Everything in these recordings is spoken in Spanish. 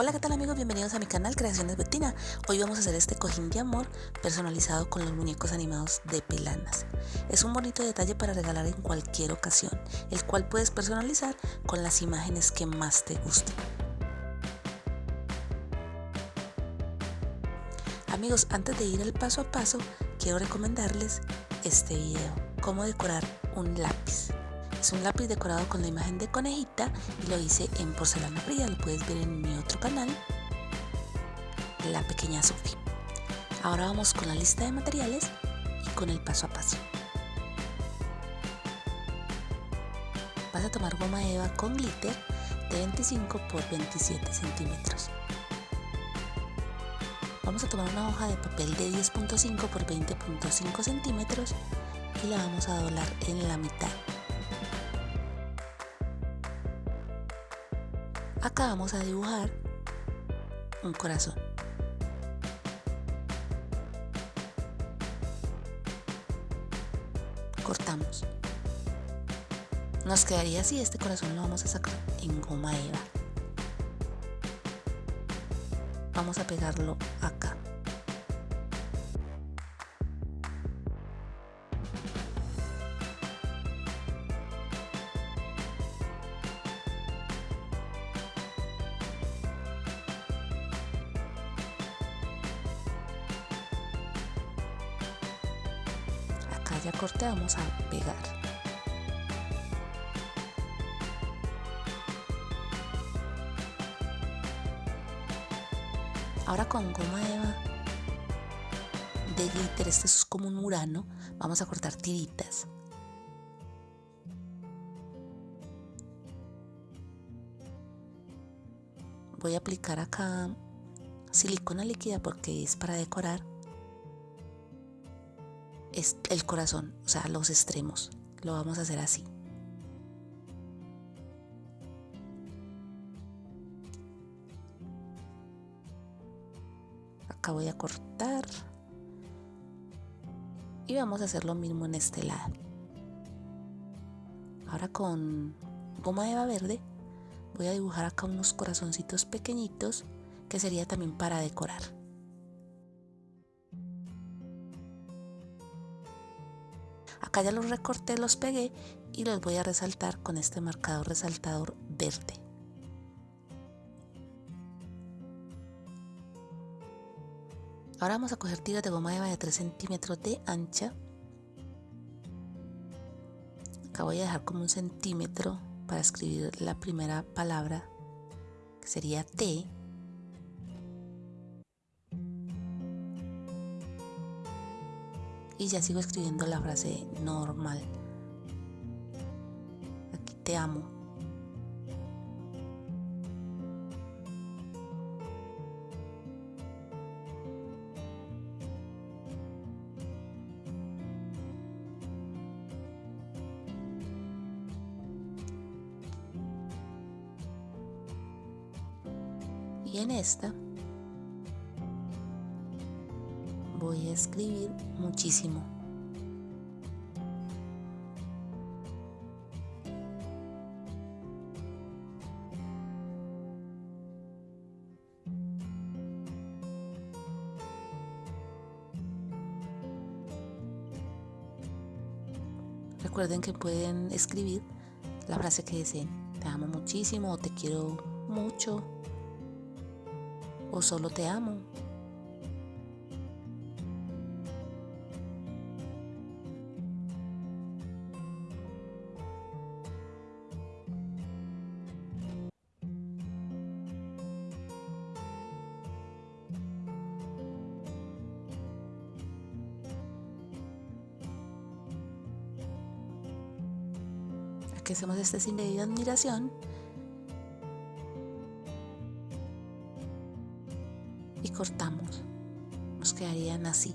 Hola qué tal amigos, bienvenidos a mi canal Creaciones Betina. Hoy vamos a hacer este cojín de amor personalizado con los muñecos animados de Pelanas. Es un bonito detalle para regalar en cualquier ocasión, el cual puedes personalizar con las imágenes que más te gusten. Amigos, antes de ir al paso a paso, quiero recomendarles este video, cómo decorar un lápiz. Es un lápiz decorado con la imagen de conejita y lo hice en porcelana fría, lo puedes ver en mi otro canal, La Pequeña Sophie. Ahora vamos con la lista de materiales y con el paso a paso. Vas a tomar goma eva con glitter de 25 por 27 centímetros. Vamos a tomar una hoja de papel de 10.5 por 20.5 centímetros y la vamos a doblar en la mitad. Acá vamos a dibujar un corazón. Cortamos. Nos quedaría así, este corazón lo vamos a sacar en goma eva. Vamos a pegarlo acá. Ya corté vamos a pegar. Ahora con goma eva de glitter este es como un murano vamos a cortar tiritas. Voy a aplicar acá silicona líquida porque es para decorar es el corazón, o sea, los extremos. Lo vamos a hacer así. Acá voy a cortar. Y vamos a hacer lo mismo en este lado. Ahora con goma eva verde voy a dibujar acá unos corazoncitos pequeñitos que sería también para decorar. Ya los recorté, los pegué y los voy a resaltar con este marcador resaltador verde. Ahora vamos a coger tiras de goma eva de 3 centímetros de ancha. Acá voy a dejar como un centímetro para escribir la primera palabra que sería T y ya sigo escribiendo la frase normal. Aquí te amo. Y en esta muchísimo. Recuerden que pueden escribir la frase que deseen. Te amo muchísimo o te quiero mucho o solo te amo. Hacemos este sin de admiración. Y cortamos. Nos quedarían así.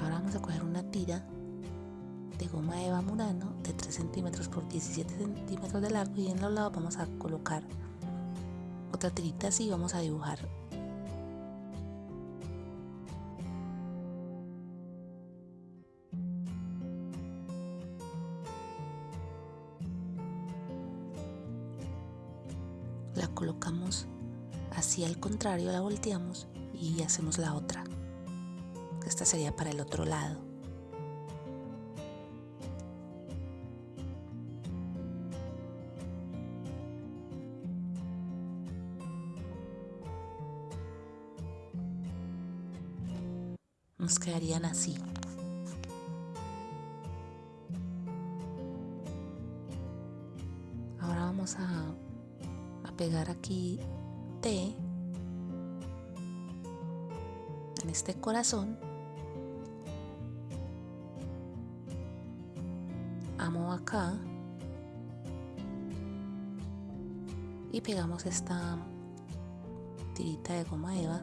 Ahora vamos a coger una tira de goma eva murano de 3 centímetros por 17 centímetros de largo y en los lados vamos a colocar otra tirita así y vamos a dibujar así al contrario, la volteamos y hacemos la otra. Esta sería para el otro lado. Nos quedarían así. Ahora vamos a, a pegar aquí T este corazón. Amo acá. Y pegamos esta tirita de goma eva.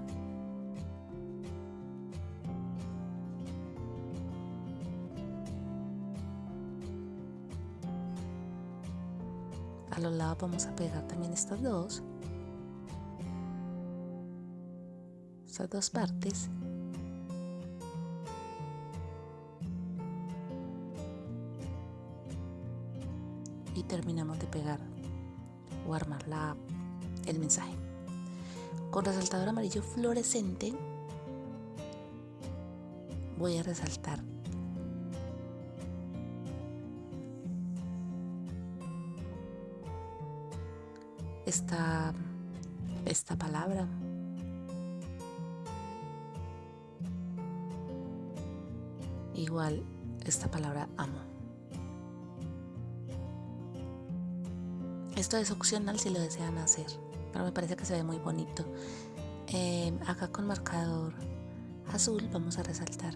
A los lados vamos a pegar también estas dos estas dos partes y terminamos de pegar o armar la, el mensaje. Con resaltador amarillo fluorescente voy a resaltar esta, esta palabra. Esta palabra amo. Esto es opcional si lo desean hacer, pero me parece que se ve muy bonito. Em, acá con marcador azul vamos a resaltar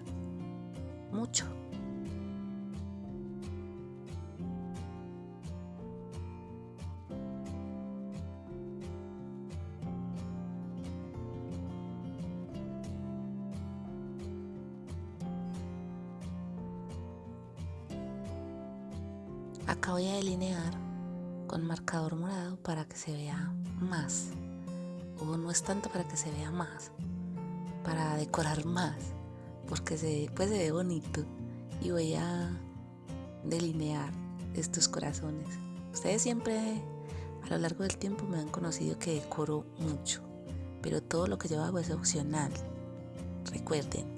mucho. Para que se vea más. O no es tanto para que se vea más, para decorar más, porque se, pues se ve bonito. Y voy a delinear estos corazones. Ustedes siempre a lo largo del tiempo me han conocido que decoro mucho, pero todo lo que yo hago es opcional. Recuerden,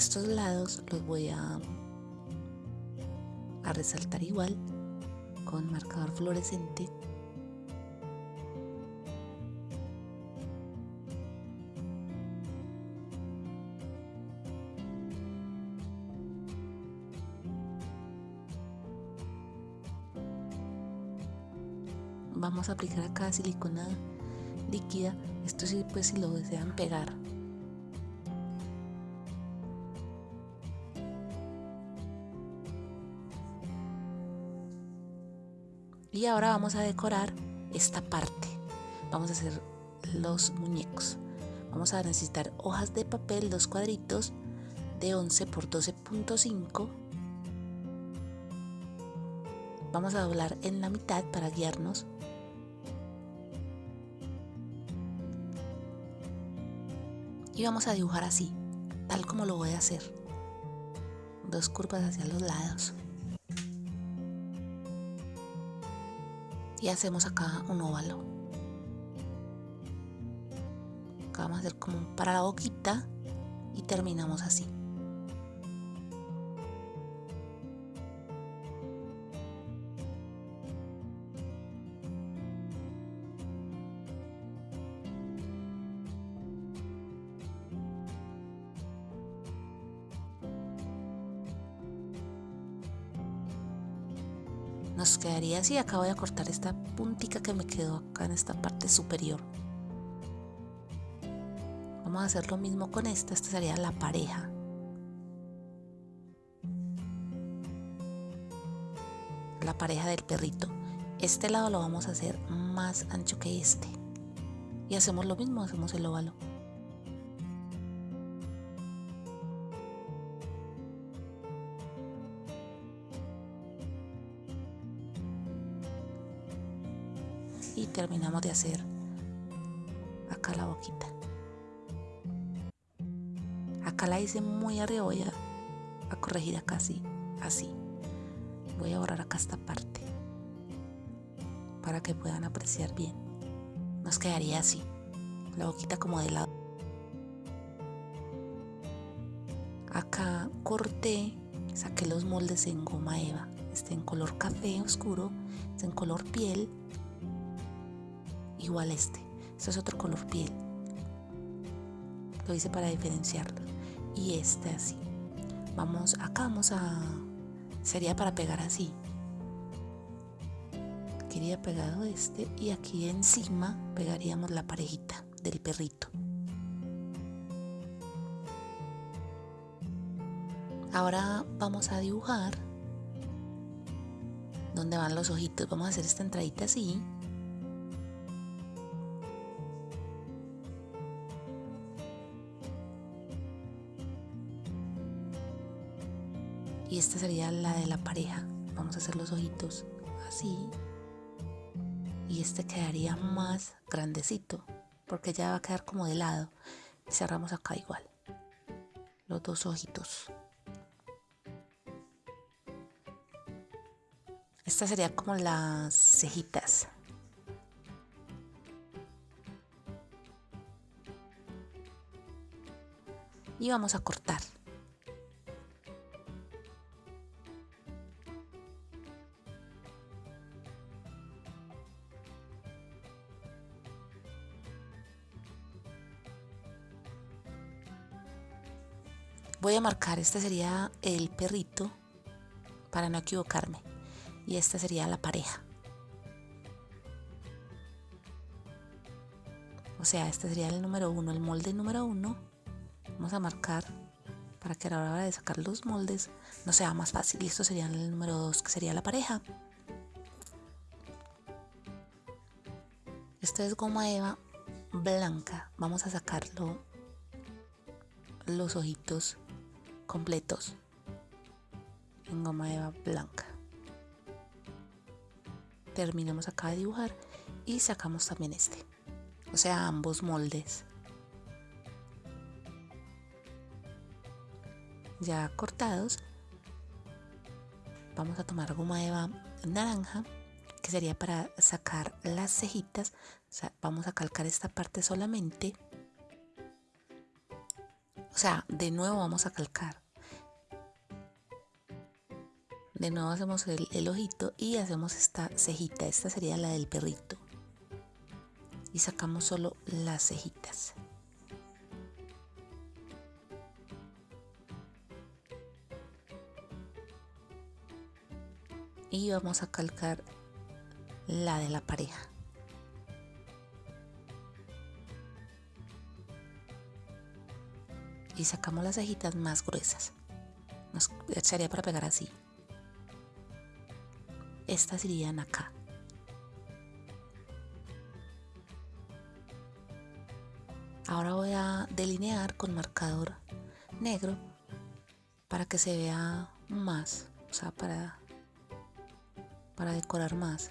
estos lados los voy a, a resaltar igual con marcador fluorescente. Vamos a aplicar acá silicona líquida. Esto sí pues si lo desean pegar Y ahora vamos a decorar esta parte. Vamos a hacer los muñecos. Vamos a necesitar hojas de papel, dos cuadritos de 11 por 12.5. Vamos a doblar en la mitad para guiarnos. Y vamos a dibujar así, tal como lo voy a hacer. Dos curvas hacia los lados. Y hacemos acá un óvalo. Acá vamos a hacer como para la boquita y terminamos así quedaría así. Acá voy a cortar esta puntica que me quedó acá en esta parte superior. Vamos a hacer lo mismo con esta. Esta sería la pareja. La pareja del perrito. Este lado lo vamos a hacer más ancho que este. Y hacemos lo mismo hacemos el óvalo y terminamos de hacer acá la boquita. Acá la hice muy arriba, voy a, corregir acá así, así. Voy a borrar acá esta parte para que puedan apreciar bien. Nos quedaría así, la boquita como de lado. Acá corté, saqué los moldes en goma eva, este en color café oscuro, este en color piel, igual este, este es otro color piel. Lo hice para diferenciarlo. Y este así. Vamos, acá vamos a, sería para pegar así. Quería pegado este y aquí encima pegaríamos la parejita del perrito. Ahora vamos a dibujar dónde van los ojitos. Vamos a hacer esta entradita así. Y esta sería la de la pareja. Vamos a hacer los ojitos así. Y este quedaría más grandecito porque ya va a quedar como de lado. Cerramos acá igual. Los dos ojitos. Esta sería como las cejitas. Y vamos a cortar. Este sería el perrito para no equivocarme y esta sería la pareja. O sea, este sería el número uno, el molde número uno. Vamos a marcar para que a la hora de sacar los moldes no sea más fácil. Y esto sería el número dos, que sería la pareja. Esto es goma eva blanca. Vamos a sacarlo los ojitos completos en goma eva blanca. Terminamos acá de dibujar y sacamos también este o sea ambos moldes. Ya cortados vamos a tomar goma eva naranja que sería para sacar las cejitas. O sea, vamos a calcar esta parte solamente o sea de nuevo vamos a calcar de nuevo hacemos el, ojito y hacemos esta cejita. Esta sería la del perrito. Y sacamos solo las cejitas. Y vamos a calcar la de la pareja. Y sacamos las cejitas más gruesas. Nos sería para pegar así estas irían acá. Ahora voy a delinear con marcador negro para que se vea más, o sea, para, para decorar más.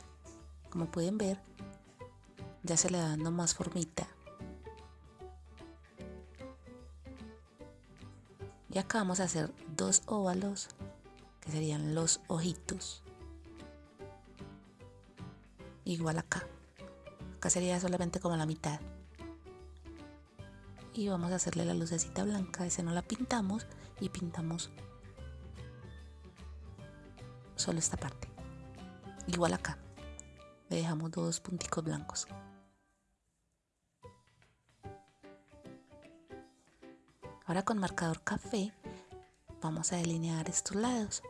Como pueden ver, ya se le va dando más formita. Acá vamos a hacer dos óvalos, que serían los ojitos. Igual acá. Acá sería solamente como la mitad. Y vamos a hacerle la lucecita blanca ese no la pintamos y pintamos solo esta parte. Igual acá. Le dejamos dos punticos blancos ahora con marcador café vamos a delinear estos lados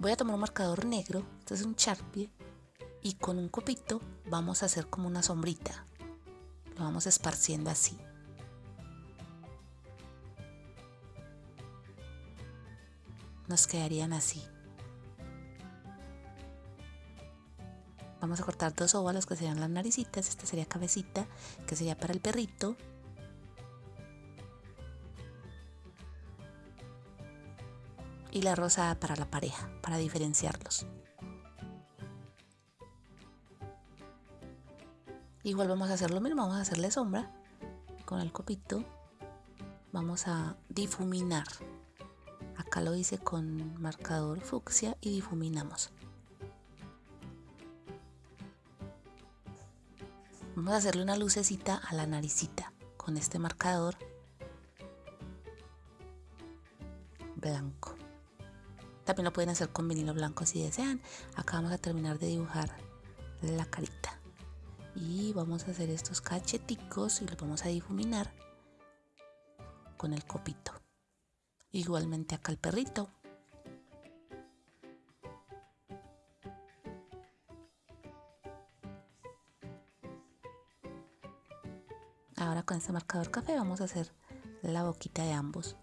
Voy a tomar un marcador negro, este es un Sharpie, y con un copito vamos a hacer como una sombrita. Lo vamos esparciendo así. Nos quedarían así. Vamos a cortar dos óvalos que serían las naricitas, esta sería cabecita, que sería para el perrito. y la rosada para la pareja, para diferenciarlos. Igual vamos a hacer lo mismo, vamos a hacerle sombra con el copito. Vamos a difuminar. Acá lo hice con marcador fucsia y difuminamos. Vamos a hacerle una lucecita a la naricita con este marcador blanco. También lo pueden hacer con vinilo blanco si desean. Acá vamos a terminar de dibujar la carita. Y vamos a hacer estos cacheticos y los vamos a difuminar con el copito. Igualmente acá el perrito. Ahora con este marcador café vamos a hacer la boquita de ambos.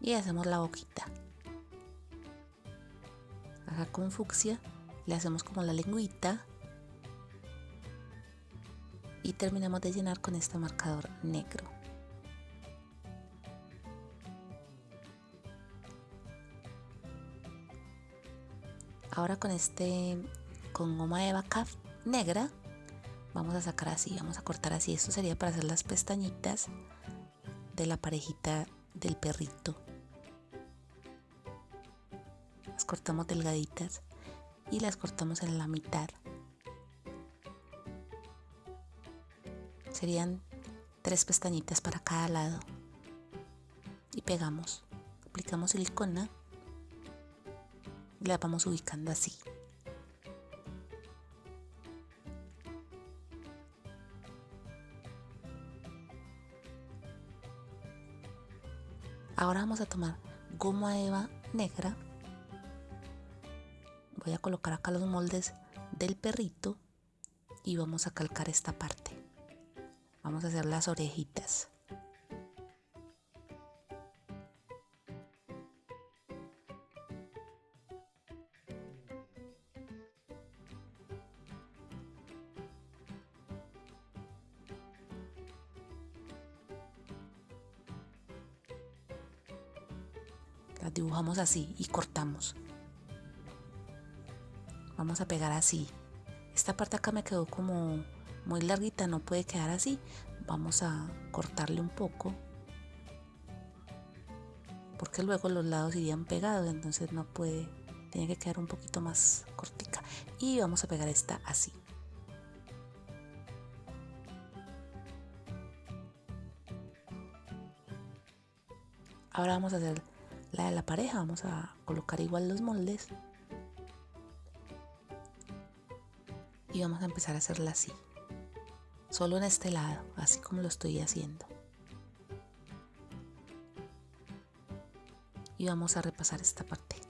Y hacemos la boquita. Acá con fucsia le hacemos como la lengüita. Y terminamos de llenar con este marcador negro. Ahora con este con goma de vaca negra vamos a sacar así vamos a cortar así. Esto sería para hacer las pestañitas de la parejita del perrito. Las cortamos delgaditas y las cortamos en la mitad. Serían tres pestañitas para cada lado. Y pegamos aplicamos silicona la vamos ubicando así. Ahora vamos a tomar goma eva negra. Voy a colocar acá los moldes del perrito y vamos a calcar esta parte. Vamos a hacer las orejitas. Las dibujamos así y cortamos. Vamos a pegar así. Esta parte acá me quedó como muy larguita no puede quedar así. Vamos a cortarle un poco porque luego los lados irían pegados entonces no puede tiene que quedar un poquito más cortica. Y vamos a pegar esta así. Ahora vamos a hacer la de la pareja vamos a colocar igual los moldes. Y vamos a empezar a hacerla así. Solo en este lado así como lo estoy haciendo. Y vamos a repasar esta parte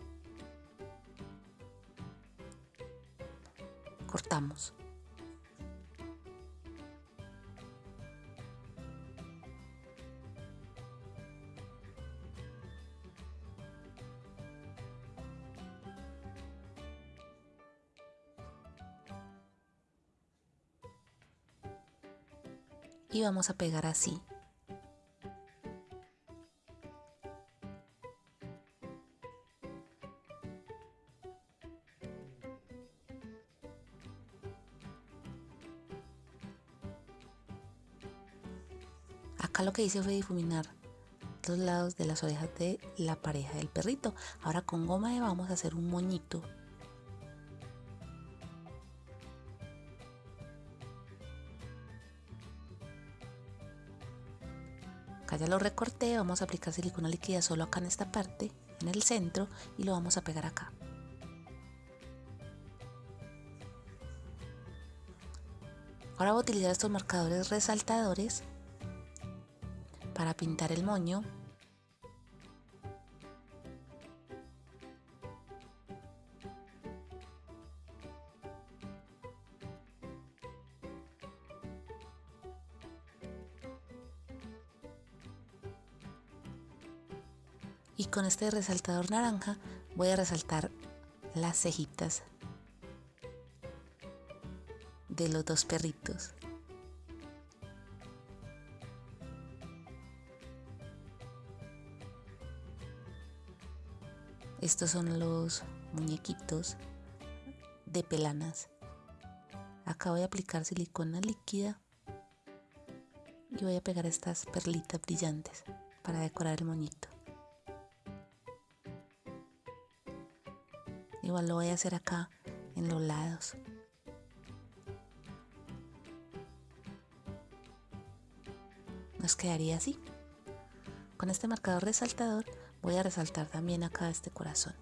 vamos a pegar así. Acá lo que hice fue difuminar los lados de las orejas de la pareja del perrito. Ahora con goma de vamos a hacer un moñito ya lo recorté vamos a aplicar silicona líquida solo acá en esta parte en el centro y lo vamos a pegar acá. Ahora voy a utilizar estos marcadores resaltadores para pintar el moño y con este resaltador naranja voy a resaltar las cejitas de los dos perritos. Estos son los muñequitos de pelanas. Acá voy a aplicar silicona líquida y voy a pegar estas perlitas brillantes para decorar el moñito. Igual lo voy a hacer acá en los lados. Nos quedaría así. Con este marcador resaltador voy a resaltar también acá este corazón.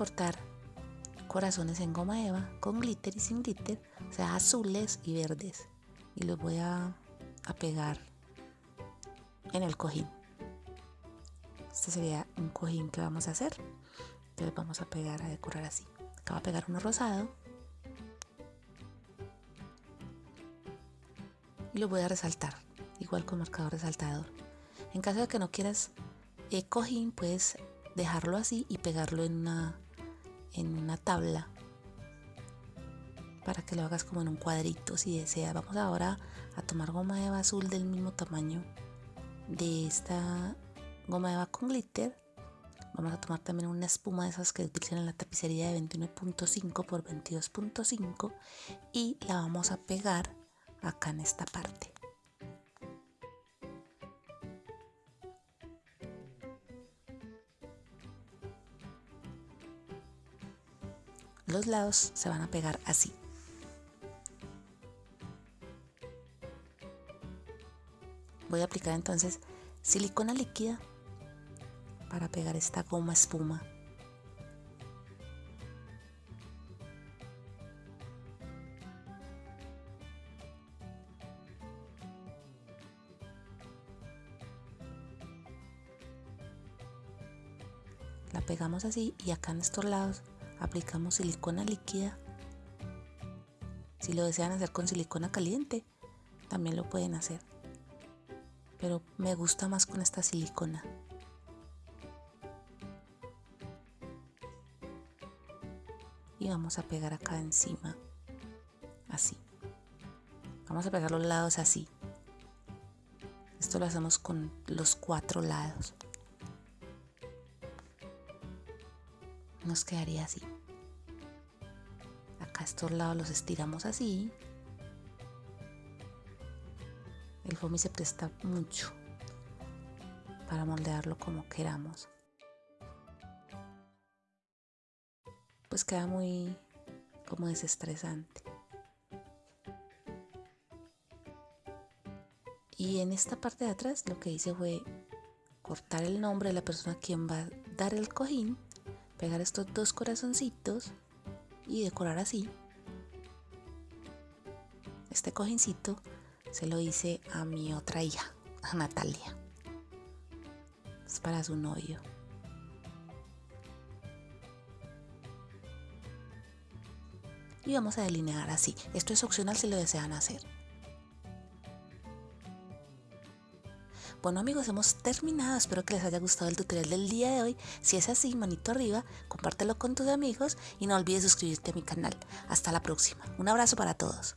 Cortar corazones en goma eva con glitter y sin glitter, o sea, azules y verdes. Y los voy a, a pegar en el cojín. Este sería un cojín que vamos a hacer. Entonces vamos a pegar, a decorar así. Acá va a pegar uno rosado. Y lo voy a resaltar, igual con marcador resaltador. En caso de que no quieras eh, cojín, puedes dejarlo así y pegarlo en una, en una tabla para que lo hagas como en un cuadrito si deseas. Vamos ahora a tomar goma eva azul del mismo tamaño de esta goma eva con glitter. Vamos a tomar también una espuma de esas que utilizan en la tapicería de 21.5 por 22.5 y la vamos a pegar acá en esta parte. Los lados se van a pegar así. Voy a aplicar entonces silicona líquida para pegar esta goma espuma. La pegamos así y acá en estos lados aplicamos silicona líquida. Si lo desean hacer con silicona caliente, también lo pueden hacer. Pero me gusta más con esta silicona. Y vamos a pegar acá encima, así. Vamos a pegar los lados así. Esto lo hacemos con los cuatro lados. nos quedaría así. Estos lados los estiramos así. El foamy se presta mucho para moldearlo como queramos. Pues queda muy como desestresante. Y en esta parte de atrás lo que hice fue cortar el nombre de la persona a quien va a dar el cojín pegar estos dos corazoncitos y decorar así. Este cojincito se lo hice a mi otra hija, a Natalia. Es para su novio. Y vamos a delinear así. Esto es opcional si lo desean hacer. Bueno amigos, hemos terminado. Espero que les haya gustado el tutorial del día de hoy. Si es así, manito arriba, compártelo con tus amigos y no olvides suscribirte a mi canal. Hasta la próxima. Un abrazo para todos.